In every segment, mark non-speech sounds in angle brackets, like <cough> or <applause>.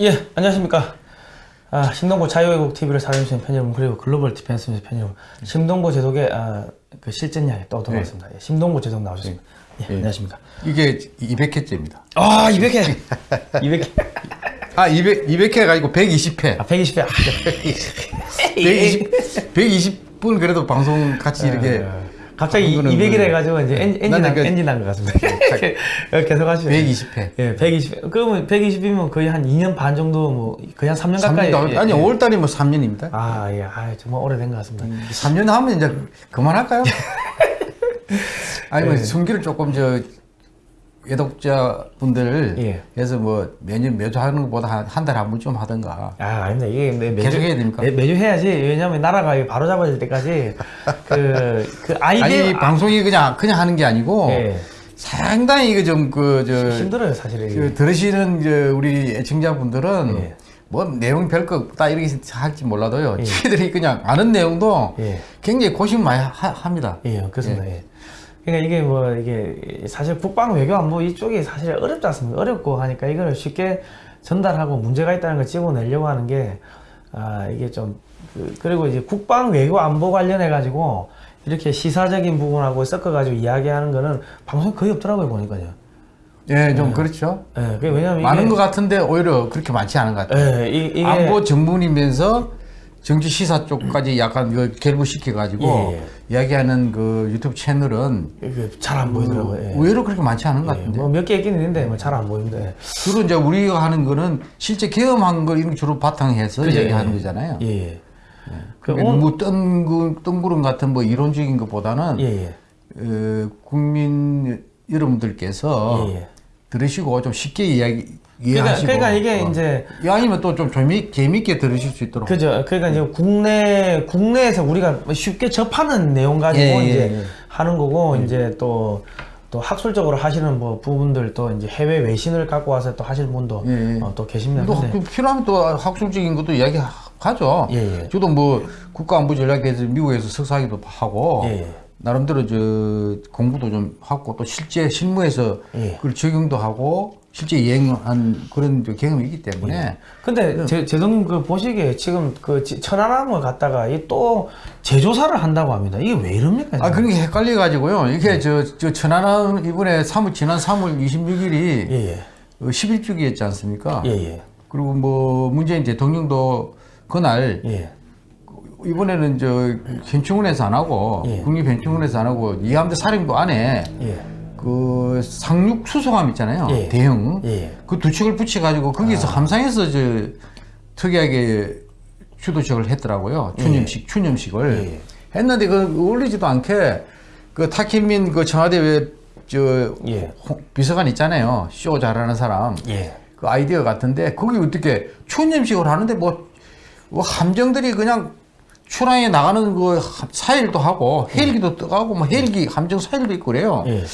예, 안녕하십니까. 아, 심동보 자유애국 TV를 사랑해주신 팬 여러분, 그리고 Global Defense News 팬 여러분, 심동보 제독의 아, 그 실전야에 또 돌아왔습니다. 예, 심동보 제독 나오셨습니다. 예, 안녕하십니까. 이게 200회째입니다. 아, 200회! 200회. <laughs> 아, 200, 200회가 아니고 120회. 아, 120회. 아, 120, 120분 그래도 방송 같이 이렇게. 갑자기 하는 거는 200일 뭐- 해가지고 이제 엔, 엔진, 나는 한, 그- 엔진 난것 같습니다. 계속 하시죠. 120회. 예, 120회. 그러면 120이면 거의 한 2년 반 정도, 뭐, 거의 한 3년 가까이. 3년, 예, 아니, 예. 5월 달이 뭐 3년입니다. 아, 예, 아, 정말 오래된 것 같습니다. 3년 하면 이제 그만할까요? <laughs> 아니면 예. 순기를 조금 저 애독자분들 예. 해서 뭐 매년 매주 하는 것보다 한 달에 한번좀 하던가. 아, 아닙니다. 이게 매, 매주 계속 해야 됩니까? 매, 매주 해야지. 왜냐면 나라가 바로 잡아질 때까지 <laughs> 그, 그 아니 아이디어. 방송이 그냥 그냥 하는 게 아니고 예. 상당히 이거 좀그 저 힘들어요, 사실은. 이게. 그 들으시는 이제 우리 애청자분들은 예. 뭐 내용 별거 없다 이렇게 할지 몰라도요. 저희들이 그냥 아는 내용도 예. 굉장히 고심 많이 하, 합니다. 예, 그렇습니다. 예. 그러니까 이게 뭐 이게 사실 국방 외교 안 보 이쪽이 사실 어렵지 않습니까? 어렵고 하니까 이거를 쉽게 전달하고 문제가 있다는 걸 찍어내려고 하는 게 아, 이게 좀 그, 그리고 이제 국방 외교 안보 관련해 가지고 이렇게 시사적인 부분하고 섞어 가지고 이야기하는 거는 방송에 거의 없더라고요, 보니까요. 예, 좀 그렇죠. 예, 그 왜냐면 많은 이게 것 같은데 오히려 그렇게 많지 않은 것 같아요. 예, 이, 이게 안보 전문이면서 정치 시사 쪽까지 약간 그 결부시켜 가지고 예, 이야기하는 그 유튜브 채널은 잘 안 보이더라고요. 예. 의외로 그렇게 많지 않은 것 예, 같은데. 뭐 몇 개 있긴 있는데 뭐 잘 안 보이는데. 예. 주로 이제 우리가 하는 거는 실제 경험한 거 이런 거 주로 바탕해서 그죠, 얘기하는 예. 거잖아요. 예, 예. 그 그게 오늘- 뭐 뜬구, 뜬구름 같은 뭐 이론적인 것보다는 예, 예. 어, 국민 여러분들께서 예, 예. 들으시고 좀 쉽게 이야기 그러니까, 이해하시고 그러니까 이게 어. 이제 이 아니면 또좀 재미 재미있게 들으실 수 있도록 그죠. 그러니까 이제 국내 국내에서 우리가 쉽게 접하는 내용 가지고 예, 예, 이제 예. 하는 거고 이제 또 또 학술적으로 하시는 뭐 부분들 또 이제 해외 외신을 갖고 와서 또 하실 분도 예, 예. 어, 또 계십니다. 또 근데 그 필요하면 또 학술적인 것도 이야기 하죠. 예, 예. 저도 뭐 국가안보 전략에서 미국에서 석사하기도 하고 예, 예. 나름대로 저 공부도 좀 하고 또 실제 실무에서 예. 그걸 적용도 하고 실제 이행한 그런 저 경험이 있기 때문에 근데 제, 제동 그 보시기에 지금 그 지- 천안함을 갖다가 이또 제조사를 한다고 합니다. 이게 왜 이럽니까? 아 그런 게 헷갈려 가지고요. 이게 저, 저 천안함 이번에 3월 지난 3월 26일이 예, 예. 11주기였지 않습니까? 예, 예. 그리고 뭐 문재인 대통령도 그날 예. 이번에는 저 현충원에서 안 하고 예. 국립현충원에서 안 하고 이함대 사령부 안에 예. 그 상륙 수송함 있잖아요. 예. 대형. 예. 그두 척을 붙여 가지고 거기서 함상에서 저 특이하게 주도식을 했더라고요. 추념식 추념식을 예. 했는데 그 어울리지도 않게 그 타키민 그 청와대 왜저 예. 비서관 있잖아요. 쇼 잘하는 사람. 예. 그 아이디어 같은데 거기 어떻게 추념식을 하는데 뭐, 뭐 함정들이 그냥 출항에 나가는 그 사일도 하고 헬기도 떠가고 뭐 헬기 함정 사일도 있고 그래요. 예.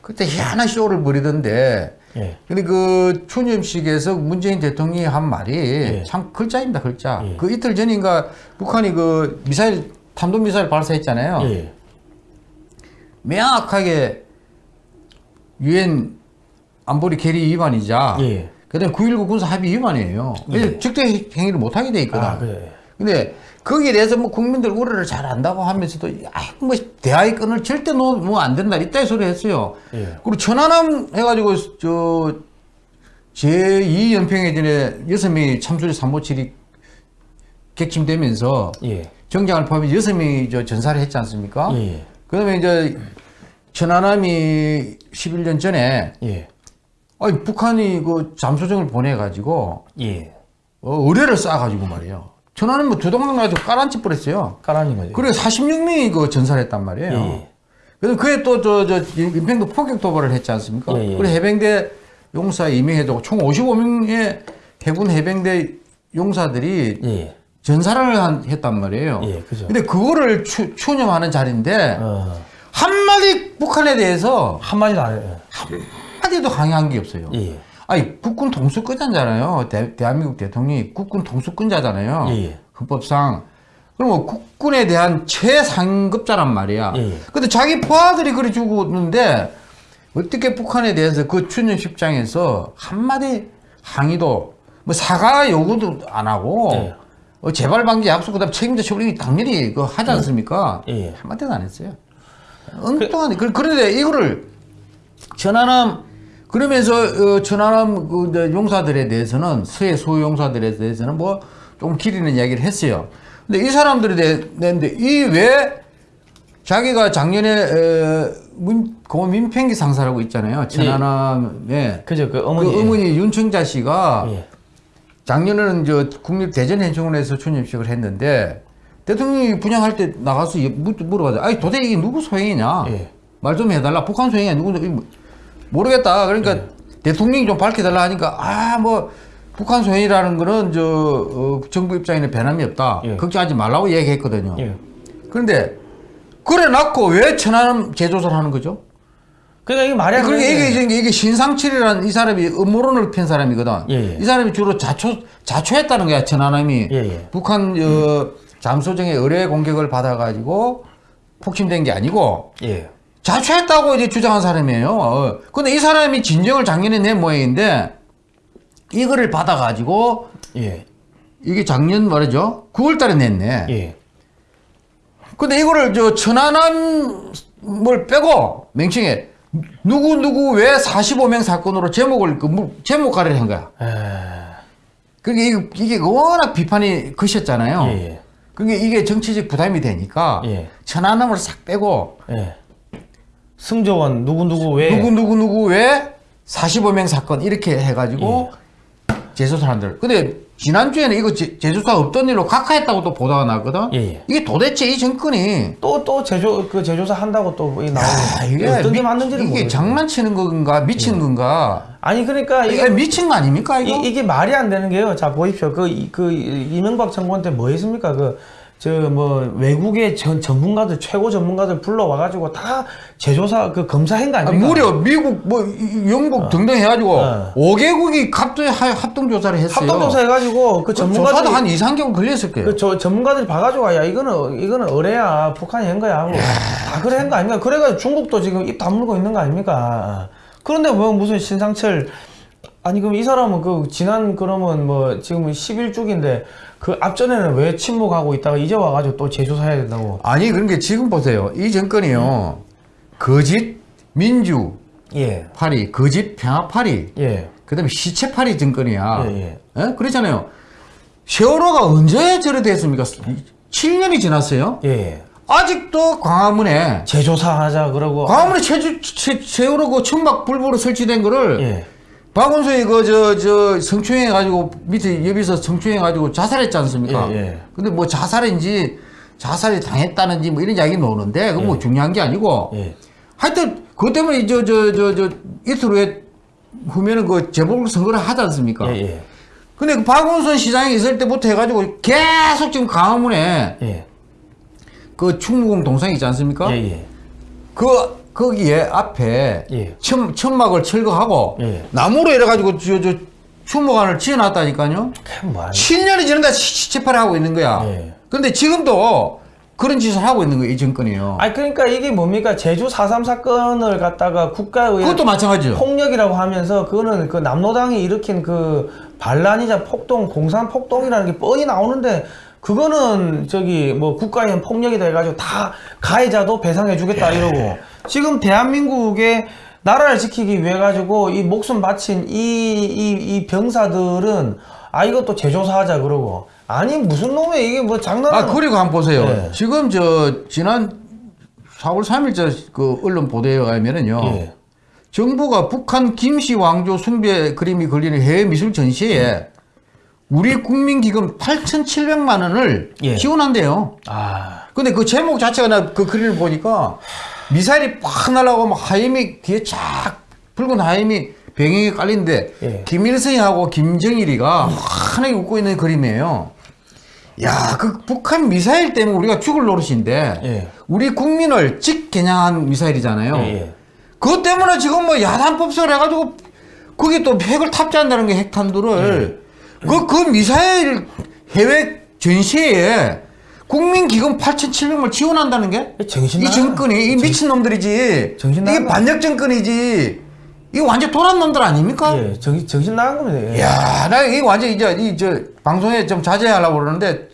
그때 희한한 쇼를 벌이던데 예. 근데 그 추념식에서 문재인 대통령이 한 말이 예. 참 글자입니다 글자 예. 그 이틀 전인가 북한이 그 미사일 탄도 미사일 발사했잖아요 예. 명확하게 유엔 안보리 계리 위반이자 예. 그다음에 9.19 군사 합의 위반이에요. 예. 적대 행위를 못 하게 돼 있거든. 아, 그래. 근데 거기에 대해서 뭐 국민들 우려를 잘 안다고 하면서도 아뭐 대화의 끈을 절대 놓으면 안 된다 이따 소리 했어요. 예. 그리고 천안함 해가지고 저 제2연평해전에 여섯 명이 참수리 357이 객침되면서 예. 정장을 포함해 여섯 명이 저 전사를 했지 않습니까? 예. 그다음에 이제 천안함이 11년 전에 예. 아니 북한이 그 잠수정을 보내가지고 예. 어, 의뢰를 쌓아가지고 말이에요. 천안은 뭐 두 동강 가지고 깔아앉혀 버렸어요. 까라는 거죠. 그래 46명이 그 전사를 했단 말이에요. 예. 그래서 그에 또 저저 인평도 폭격 도발을 했지 않습니까? 예, 예. 그리고 해병대 용사 임명해주고 총 55명의 해군 해병대 용사들이 예. 전사를 한, 했단 말이에요. 예, 그죠. 근데 그거를 추, 추념하는 자리인데 어. 한마디 북한에 대해서 한마디도 안 해요. 한마디도 강요한 게 없어요. 예. 아니 국군 통수권자잖아요. 대, 대한민국 대통령이 국군 통수권자잖아요. 예. 헌법상. 그러면 국군에 대한 최상급자란 말이야. 예. 근데 자기 포화들이 그래 죽었는데 어떻게 북한에 대해서 그 추념식장에서 한마디 항의도 뭐 사과 요구도 안 하고 예. 어, 재발 방지 약속 그다음 책임자 처벌이 당연히 그 하지 않습니까? 예, 예. 한마디도 안 했어요. 엉뚱하네. 그, 그런데 이거를 천안함 그러면서 어, 천안함 그 용사들에 대해서는 서해 소유 용사들에 대해서는 뭐좀 기리는 이야기를 했어요. 근데 이 사람들에 대했는데 이 왜 자기가 작년에 에, 문, 고 민평기 상사라고 있잖아요. 천안함에 그죠 그 어머니. 그 어머니 윤청자 씨가 예. 작년에는 저 국립 대전현충원에서 추념식을 했는데 대통령이 분양할 때 나가서 물- 물어봐요. 아니 도대체 이게 누구 소행이냐? 예. 말좀 해달라. 북한 소행이야. 누구 모르겠다. 그러니까 예. 대통령이 좀 밝혀달라 하니까 아 뭐 북한 소행이라는 거는 저 어, 정부 입장에는 변함이 없다. 예. 걱정하지 말라고 얘기했거든요. 예. 그런데 그래 놨고 왜 천안함 재조사를 하는 거죠? 그러니까 이게 말이 안 그러니까 되는 이게, 게- 이게, 이게 신상칠이라는 이 사람이 음모론을 편 사람이거든. 예, 예. 이 사람이 주로 자초, 자초했다는 거야, 천안함이. 예, 예. 북한, 어, 잠소정의 의뢰 공격을 받아가지고 폭침된 게 아니고 예. 자초했다고 이제 주장한 사람이에요. 어. 근데 이 사람이 진정을 작년에 낸 모양인데 이거를 받아가지고 예. 이게 작년 말이죠. 9월 달에 냈네. 예. 근데 이거를 저 천안함을 빼고 맹칭해 누구 누구 왜 45명 사건으로 제목을 그 무- 제목 가리를 한 거야. 에... 그게 이게, 이게 워낙 비판이 크셨잖아요. 예, 예. 그게 이게 정치적 부담이 되니까 예. 천안함을 싹 빼고 예. 승조원 누구 누구 왜? 누구 누구 누구 왜 45명 사건 이렇게 해가지고 예. 재수사 한들. 근데 지난주에는 이거 제, 재수사 없던 일로 각하했다고 또 보도가 나거든. 예, 예. 이게 도대체 이 정권이 또 또 제조 그 제조사 한다고 또 나오고 아, 이게 어떤 게 미- 맞는지는 이게 모르겠어요. 장난치는 건가 미친 건가? 아니 그러니까 이게 미친 거 아닙니까 이거? 이, 게 말이 안 되는 게요. 자 보십시오. 그, 이- 그 이명박 정권 때 뭐 했습니까? 그 저 뭐 외국의 전 전문가들 최고 전문가들 불러와 가지고 다 제조사 그 검사한 거 아, 아닙니까? 무려 미국 뭐 이- 영국 등등 해가지고 어. 5개국이 합동 합동 조사를 했어요. 합동 조사 해가지고 그그 전문가들이 조사도 한 2, 3개월 걸렸을 거예요. 그 저 전문가들이 봐가지고 야 이거는 이거는 의뢰야 북한이 한 거야 하고 다 그래 한 거 아닙니까? 그래가지고 중국도 지금 입 다물고 있는 거 아닙니까? 그런데 뭐 무슨 신상철 아니 그럼 이 사람은 그 지난 그러면 뭐 지금 11주기인데 그 앞전에는 왜 침묵하고 있다가 이제 와가지고 또 재조사해야 된다고? 아니 그런 게 지금 보세요. 이 정권이요. 거짓 민주 예, 파리, 거짓 평화 파리, 예, 그 다음에 시체 파리 정권이야. 예, 예. 예? 그렇잖아요. 세월호가 언제 저래 됐습니까? 7년이 지났어요. 예. 아직도 광화문에 재조사하자 그러고 광화문에 체주, 체, 세월호 그 천막 불보로 설치된 거를 예, 박원순이 그 저 저 성추행해 가지고 밑에 옆에서 성추행해 가지고 자살했지 않습니까? 예, 예. 근데 뭐 자살인지 자살이 당했다는지 뭐 이런 이야기 나오는데 그건 뭐 중요한 게 아니고 예, 하여튼 그것 때문에 저 저 저 저 이틀 후에 후면은 그 재보궐 선거를 하지 않습니까? 예, 예, 근데 그 박원순 시장이 있을 때부터 해가지고 계속 지금 강화문에 예, 그 충무공 동상 있지 않습니까? 예, 예. 그 거기에 앞에 예. 천, 천막을 철거하고 예. 나무로 이래가지고 저, 저 추모관을 지어놨다니까요. 그게 뭐 아니- 7년이 지는데 시체팔을 하고 있는 거야. 예. 그런데 지금도 그런 짓을 하고 있는 거예요, 이 정권이요. 아니 그러니까 이게 뭡니까 제주 4.3 사건을 갖다가 국가의 그것도 마찬가지죠. 폭력이라고 하면서 그거는 그 남로당이 일으킨 그 반란이자 폭동 공산 폭동이라는 게 뻔히 나오는데 그거는 저기 뭐 국가의 폭력이다 해가지고 다 가해자도 배상해 주겠다 이러고 지금 대한민국의 나라를 지키기 위해 가지고 이 목숨 바친 이 이 이 병사들은 아 이것도 재조사하자 그러고 아니 무슨 놈의 이게 뭐 장난하는 아, 그리고 한번 보세요. 예. 지금 저, 지난 4월 3일자 그 언론 보도에 의하면은요. 예. 정부가 북한 김씨 왕조 숭배 그림이 걸리는 해외 미술 전시에 우리 국민 기금 8,700만 원을 예. 지원한대요. 아 근데 그 제목 자체가 나 그 그림을 보니까 미사일이 팍 날아가고 막 하임이 뒤에 쫙 붉은 하임이 배경에 깔린데 예. 김일성하고 김정일이가 환하게 웃고 있는 그림이에요. 야, 그 북한 미사일 때문에 우리가 죽을 노릇인데 예. 우리 국민을 직겨냥한 미사일이잖아요. 예, 예. 그것 때문에 지금 뭐 야단법설 해가지고 거기 또 핵을 탑재한다는 게 핵탄두를 그, 그 미사일 해외 전시회에 국민 기금 8,700을 지원한다는 게 정신 이 나간- 정권이 이 미친 놈들이지 정신 이게 나간 거 반역 정권이지 이거 완전 돌아온 놈들 아닙니까? 예, 정신, 정신 나간 겁니다. 예. 야, 나 이거 완전 이제 이 저 방송에 좀 자제하려고 그러는데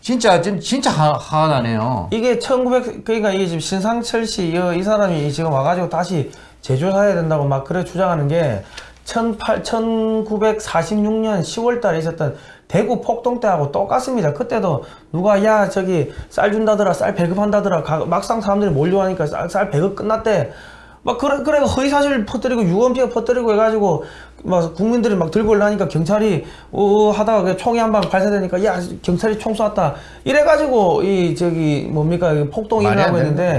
진짜 진- 진짜 화, 화가 나네요. 이게 1900 그러니까 이게 지금 신상철 씨이 사람이 지금 와가지고 다시 제조사해야 된다고 막 그래 주장하는 게 18, 1946년 10월달에 있었던 대구 폭동 때하고 똑같습니다. 그때도 누가 야 저기 쌀 준다더라 쌀 배급한다더라 가- 막상 사람들이 몰려하니까 쌀, 쌀 배급 끝났대. 막 그래 그래 허위 사실 퍼뜨리고 유언비어 퍼뜨리고 해가지고 막 국민들이 막 들고 올라니까 경찰이 어 하다가 그 총이 한 방 발사되니까 야 경찰이 총 쐈다 이래가지고 이 저기 뭡니까 이 폭동이 일어나고 있는데.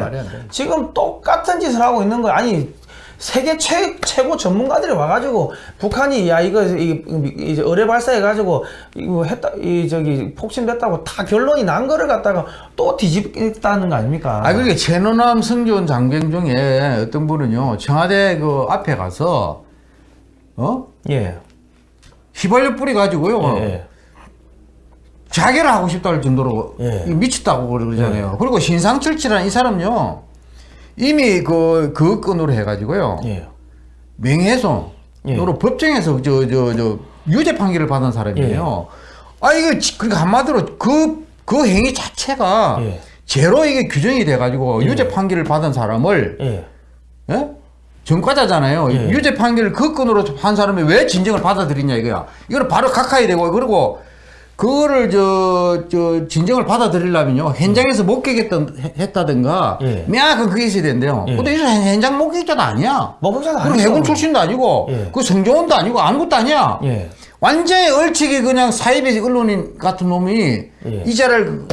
지금 똑같은 짓을 하고 있는 거야 아니 세계 최, 최고 전문가들이 와가지고 북한이 야 이거 이, 이, 이 의뢰 발사해가지고 이거 했다 이 저기 폭신됐다고 다 결론이 난 거를 갖다가 또 뒤집겠다는 거 아닙니까? 아, 그러니까 최노남 승조원 장병 중에 어떤 분은요, 청와대 그 앞에 가서, 어? 예. 휘발유 뿌려가지고요, 예, 예. 자결을 하고 싶다는 정도로 예. 미쳤다고 그러잖아요. 그리고 신상철치라는 이 사람요, 이미 그, 그 건으로 해가지고요, 예. 명예훼손으로 예. 법정에서 저, 저, 저, 유죄 판결을 받은 사람이에요. 아, 이거, 지- 그러니까 한마디로 그, 그 행위 자체가 예. 죄로 이게 규정이 돼가지고 유죄 판결을 받은 사람을, 예. 예? 전과자잖아요. 예. 유죄 판결을 그 건으로 한 사람이 왜 진정을 받아들이냐 이거야. 이거는 바로 각하야 되고 그리고 그거를 저, 저 진정을 받아들이려면요 현장에서 목격했던 해- 했다든가 예. 명확한 그게 있어야 된대요. 예. 근데 이 사람 현장 목격자도 아니야. 목격자도 그리고 아니죠. 해군 출신도 아니고 예. 그 성조원도 아니고 아무것도 아니야. 예. 완전히 얼치기 그냥 사이비 언론인 같은 놈이 예. 이자를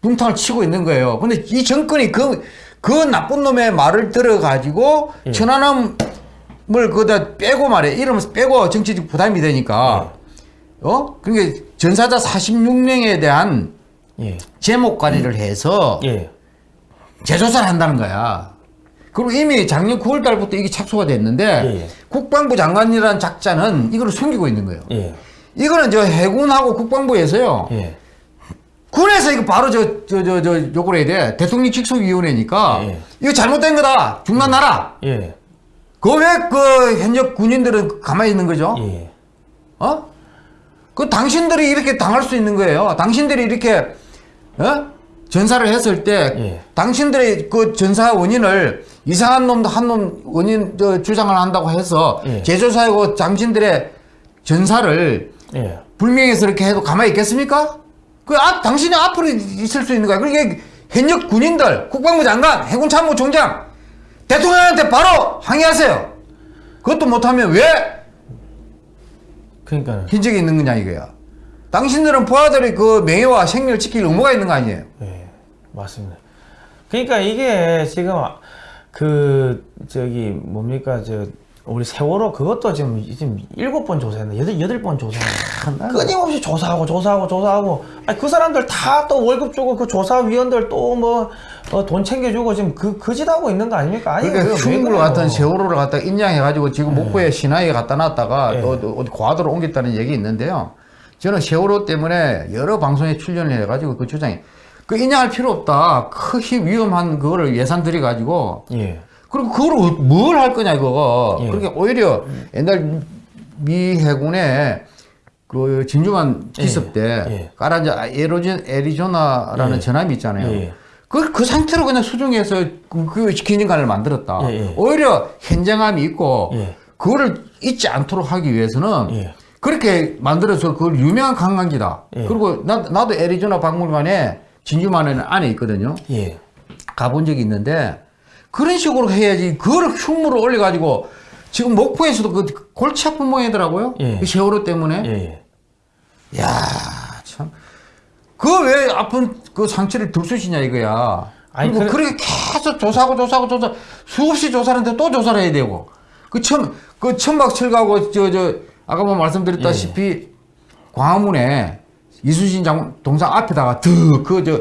붕탕을 치고 있는 거예요. 근데 이 정권이 그, 그 나쁜 놈의 말을 들어가지고 예. 천안함을 그다 빼고 말해. 이름을 빼고 정치적 부담이 되니까. 어? 그러니까 전사자 46명에 대한 예. 제목 관리를 해서 예. 재조사를 한다는 거야. 그리고 이미 작년 9월 달부터 이게 착수가 됐는데 예, 예. 국방부 장관이라는 작자는 이걸 숨기고 있는 거예요. 예. 이거는 저 해군하고 국방부에서요. 예. 군에서 이거 바로 저, 저, 저, 저, 요구를 해야 돼. 대통령 직속위원회니까. 예. 이거 잘못된 거다. 중단하라. 예. 그왜 그 현역 군인들은 가만히 있는 거죠? 예. 어? 그 당신들이 이렇게 당할 수 있는 거예요. 당신들이 이렇게, 어? 전사를 했을 때, 예. 당신들의 그 전사 원인을 이상한 놈도 한 놈 원인 저 주장을 한다고 해서 예. 제조사하고 당신들의 전사를 예. 불명예스럽게 해도 가만히 있겠습니까? 그 앞, 당신이 앞으로 있을 수 있는 거야. 그러니까 현역 군인들, 국방부 장관, 해군 참모 총장, 대통령한테 바로 항의하세요. 그것도 못하면 왜 그러니까 hin적이 있는 거냐 이거야. 당신들은 부하들의 그 명예와 생명을 지킬 의무가 있는 거 아니에요? 예, 맞습니다. 그러니까 이게 지금 그 저기 뭡니까 저 우리 세월호 그것도 지금 지금 일곱 번 조사했나 여덟 여덟 번 조사했나 끊임없이 조사하고 조사하고 조사하고 아니 그 사람들 다 또 월급 주고 그 조사위원들 또 뭐 돈 챙겨주고 지금 그 그짓 하고 있는 거 아닙니까? 아니 그러니까 그래요? 같은 세월호를 갖다 인양해가지고 지금 목포에 신화에 갖다 놨다가 예. 또, 또 어디 과도로 옮겼다는 얘기 있는데요. 저는 세월호 때문에 여러 방송에 출연을 해가지고 그 주장이 그 인양할 필요 없다. 크게 위험한 그거를 예산 들여가지고 예, 그리고 그걸 뭘 할 거냐 이거. 예. 그러니까 오히려 옛날 미 해군의 그 진주만 기습 때 예. 까라자 에로진 애리조나라는 예. 전함이 있잖아요. 예. 그, 그 상태로 그냥 수중해서 그, 그 기념관을 만들었다. 예, 예. 오히려 현장감이 있고 예. 그거를 잊지 않도록 하기 위해서는 예. 그렇게 만들어서 그 유명한 관광지다. 예. 그리고 나, 나도 애리조나 박물관에 진주만에는 안에 있거든요. 예, 가본 적이 있는데 그런 식으로 해야지 그거를 흉물을 올려가지고 지금 목포에서도 그 골치 아픈 모양이더라고요. 예. 그 세월호 때문에. 예, 예. 야 참. 그 왜 아픈 그 상처를 들쑤시냐 이거야. 아니, 그리고 그래- 그렇게 계속 조사하고 조사하고 조사 수없이 조사를 했는데 또 조사를 해야 되고 그 천, 그 천막 철가고 저, 저, 아까 뭐 말씀드렸다시피 예. 광화문에 이순신 장, 동상 앞에다가 드, 그, 저,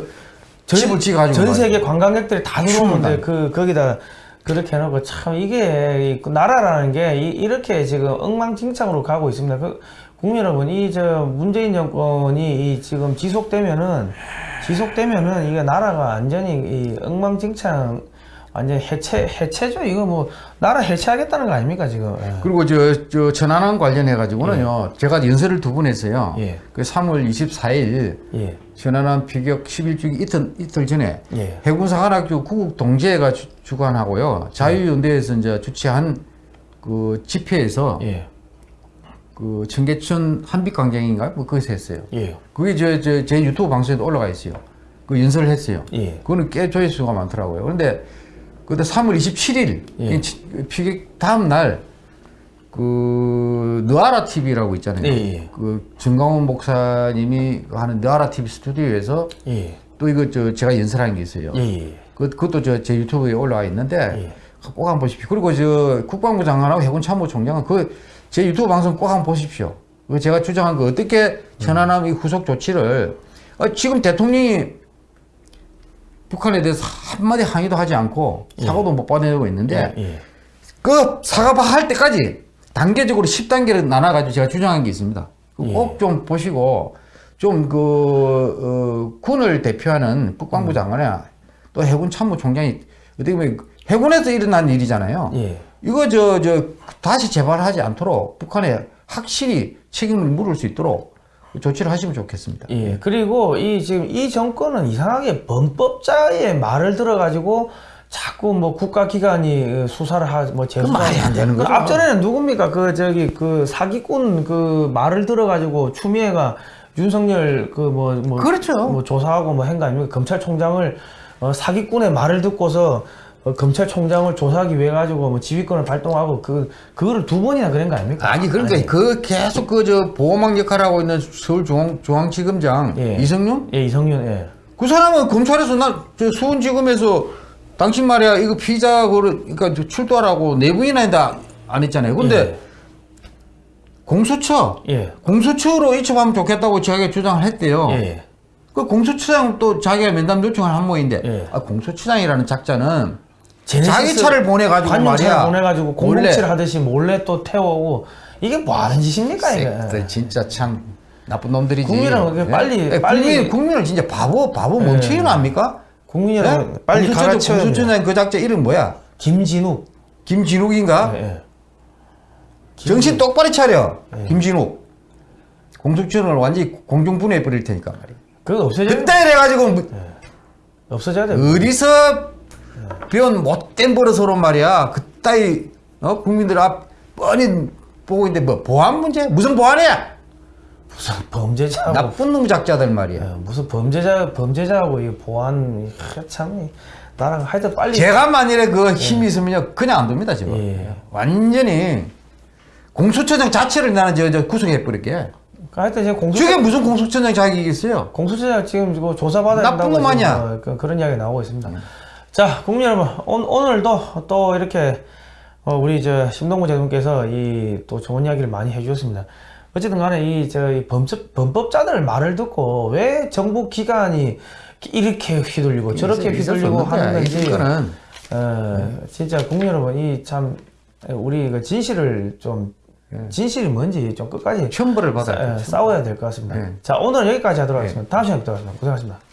집을 지어가지고. 전. 세계 관광객들이 다 들어오는데. 그 거기다 그렇게 해놓고 참 이게 이 나라라는 게 이, 이렇게 지금 엉망진창으로 가고 있습니다. 그 국민 여러분 이 저 문재인 정권이 이 지금 지속되면은 지속되면은 이게 나라가 완전히 이 엉망진창 완전 해체 해체죠. 이거 뭐 나라 해체하겠다는 거 아닙니까 지금? 예. 그리고 저, 저 천안함 관련해 가지고는요. 제가 연설을 두 번 했어요. 예. 그 3월 24일 예. 천안함 피격 11주기 이틀 이틀 전에 예. 해군사관학교 구국 동지회가 주, 주관하고요. 자유연대에서 이제 주최한 그 집회에서 예. 그 청계천 한빛광장인가 뭐 거기서 했어요. 예. 그게 저, 저, 제 유튜브 방송에도 올라가 있어요. 그 연설을 했어요. 예. 그거는 꽤 조회수가 많더라고요. 그런데 그때 3월 27일 예. 다음 날그 느아라 TV라고 있잖아요. 예, 예. 그 정강원 목사님이 하는 느아라 TV 스튜디오에서 예. 또 이거 저 제가 연설한 게 있어요. 예. 예. 그, 그것도 저 제 유튜브에 올라와 있는데 예. 꼭 한번 보십시오. 그리고 저 국방부 장관하고 해군 참모총장은 그 제 유튜브 방송 꼭 한번 보십시오. 그 제가 주장한 거 어떻게 천안함 이 후속 조치를 어, 지금 대통령이 북한에 대해서 한마디 항의도 하지 않고 사고도 못 받아내고 있는데 예. 그 사과바 할 때까지 단계적으로 10단계를 나눠가지고 제가 주장한 게 있습니다. 예. 꼭좀 보시고 좀그 어, 군을 대표하는 국방부 장관이나 또 해군 참모총장이 어떻게 보면 해군에서 일어난 일이잖아요. 예. 이거 저 저 다시 재발하지 않도록 북한에 확실히 책임을 물을 수 있도록 조치를 하시면 좋겠습니다. 예. 그리고 이 지금 이 정권은 이상하게 범법자의 말을 들어가지고 자꾸 뭐 국가기관이 수사를 하뭐 재수사 말이 안 되는 그 거죠. 앞전에는 누굽니까 그 저기 그 사기꾼 그 말을 들어가지고 추미애가 윤석열 그뭐뭐 그렇죠. 뭐 조사하고 뭐한거 아닙니까 검찰총장을 어, 사기꾼의 말을 듣고서 어, 검찰총장을 조사하기 위해 가지고 뭐 지휘권을 발동하고 그 그거를 두 번이나 그런 거 아닙니까? 아니 그러니까 그 계속 그 저 보호막 역할을 하고 있는 서울 중앙 중앙지검장 예. 이성윤 예 이성윤 예. 그 사람은 검찰에서 나저 수원지검에서 당신 말이야 이거 피자 그 그러니까 출두하라고 내부인한테 안 했잖아요. 근데 예. 공수처 예. 공수처로 이첩하면 좋겠다고 자기가 주장을 했대요. 예. 그 공수처장 또 자기가 면담 요청을 한 모인데 예. 아, 공수처장이라는 작자는 자기 차를 보내가지고 말이야. 보내가지고 공공칠 하듯이 몰래 또 태워오고 이게 뭐 하는 짓입니까 이게? 진짜 참 나쁜 놈들이지. 국민은 그게 빨리- 예, 빨리- 국민 국민을 진짜 바보 바보 멍청이는 압니까? 국민이랑 예? 빨리 됩니다. 공수처장 그 작자 이름 뭐야? 김진욱. 김진욱인가? 예, 예. 정신 똑바로 차려. 네. 김진욱. 공수처를 완전히 공중분해해 버릴 테니까 말이야. 그거 없어져야 그때 이래가지고 뭐 없어져야 돼. 어디서 배운 못된 버릇으로 말이야. 그따위 어? 국민들 앞 뻔히 보고 있는데 뭐 보안 문제? 무슨 보안이야? 무슨 범죄자하고 나쁜 놈 작자들 말이야. 예, 무슨 범죄자 범죄자하고 이 보안 이, 참 이, 나랑 하여튼 빨리 제가 만일에 그 힘이 있으면요 그냥 안 됩니다 지금 예. 완전히 공수처장 자체를 나는 저, 저 구속해 버릴게 하여튼 지금 공수 저게 무슨 공수처장 자격이 있어요 공수처장 지금 조사받아야 나쁜 놈 아니야. 그, 그런 이야기 나오고 있습니다. 자, 국민 여러분, 오, 오늘도 또 이렇게 어, 우리 저 심동구 대통령께서 이 또 좋은 이야기를 많이 해주셨습니다. 어쨌든 간에 이저 범법 범법 자들 말을 듣고 왜 정부 기관이 이렇게 휘둘리고 저렇게 휘둘리고. 하는 건지 어, 진짜 국민 여러분 이 참 우리 그 진실을 좀 진실이 뭔지 좀 끝까지 첨부를 받아야 싸, 돼 싸워야 될 것 같습니다. 네. 자 오늘 은 여기까지 하도록 하겠습니다. 다음 시간에 뵙도록 하겠습니다. 고생하셨습니다.